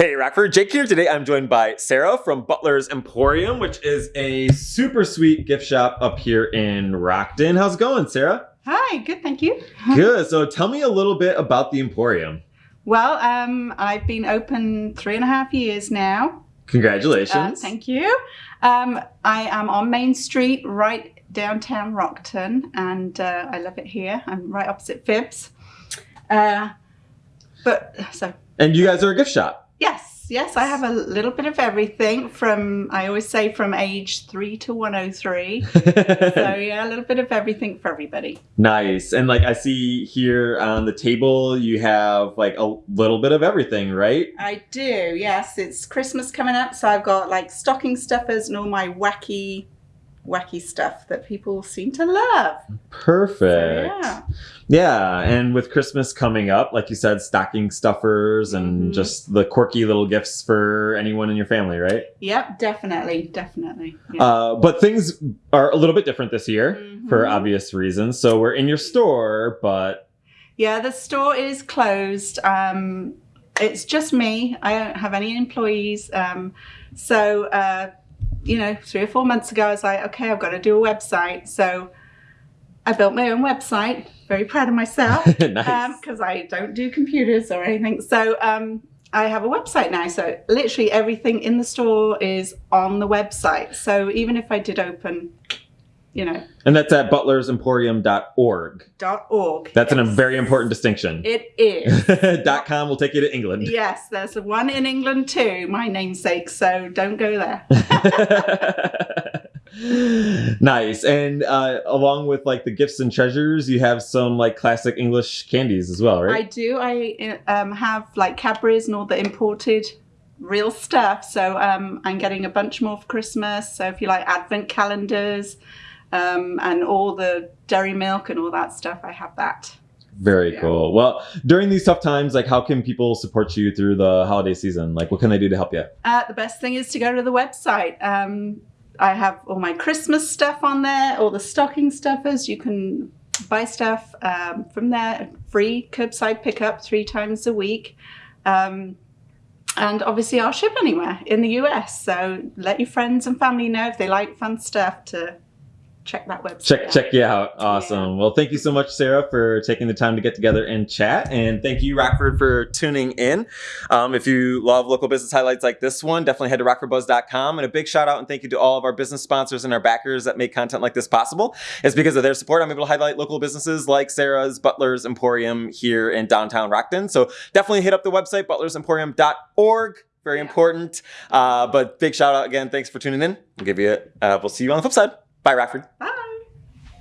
Hey Rockford, Jake here. Today I'm joined by Sarah from Butler's Emporium, which is a super sweet gift shop up here in Rockton. How's it going, Sarah? Hi, good, thank you. Good. So tell me a little bit about the Emporium. Well, um, I've been open three and a half years now. Congratulations. Uh, thank you. Um, I am on Main Street, right downtown Rockton, and uh, I love it here. I'm right opposite Fibs. Uh, but so And you guys are a gift shop. Yes, I have a little bit of everything from I always say from age three to 103. so yeah, a little bit of everything for everybody. nice. And like I see here on the table, you have like a little bit of everything, right? I do, yes. It's Christmas coming up, so I've got like stocking stuffers and all my wacky, wacky stuff that people seem to love. Perfect. So, yeah. Yeah, and with Christmas coming up, like you said, stocking stuffers and Mhm. just the quirky little gifts for anyone in your family, right? Yep, definitely, definitely. Yeah. Uh, but things are a little bit different this year for Mhm. obvious reasons. So we're in your store, but yeah, the store is closed. Um, it's just me. I don't have any employees. Um, so, uh, you know, three or four months ago, I was like, okay, I've got to do a website. So I built my own website. Very proud of myself. nice. because I don't do computers or anything. So um, I have a website now. So literally everything in the store is on the website. So even if I did open, you know, and that's at butlersemporium.org. Dot .org. That's a very important distinction. It is. Dot .com will take you to England. yes, there's one in England too, my namesake. So don't go there. nice. And uh, along with like the gifts and treasures, you have some like classic English candies as well, right? I do. I um, have like Cadbury's and all the imported real stuff. So um, I'm getting a bunch more for Christmas. So if you like advent calendars um, and all the dairy milk and all that stuff, I have that. Very Yeah. cool. Well, during these tough times, like how can people support you through the holiday season? Like what can they do to help you? Uh, the best thing is to go to the website. Um, I have all my Christmas stuff on there, all the stocking stuffers. You can buy stuff um, from there, free curbside pickup three times a week. Um, and obviously, I'll ship anywhere in the US. So let your friends and family know if they like fun stuff to check that website. Check out. check you out. Awesome. Well, thank you so much, Sarah, for taking the time to get together and chat. And thank you, Rockford, for tuning in. Um, if you love local business highlights like this one, definitely head to rockfordbuzz.com. And a big shout out and thank you to all of our business sponsors and our backers that make content like this possible. It's because of their support I'm able to highlight local businesses like Sarah's Butler's Emporium here in downtown Rockton. So definitely hit up the website, butlersemporium.org. Very important. Uh, but big shout out again. Thanks for tuning in. We'll give you. Uh, we'll see you on the flip side. Bye, Rockford. Bye.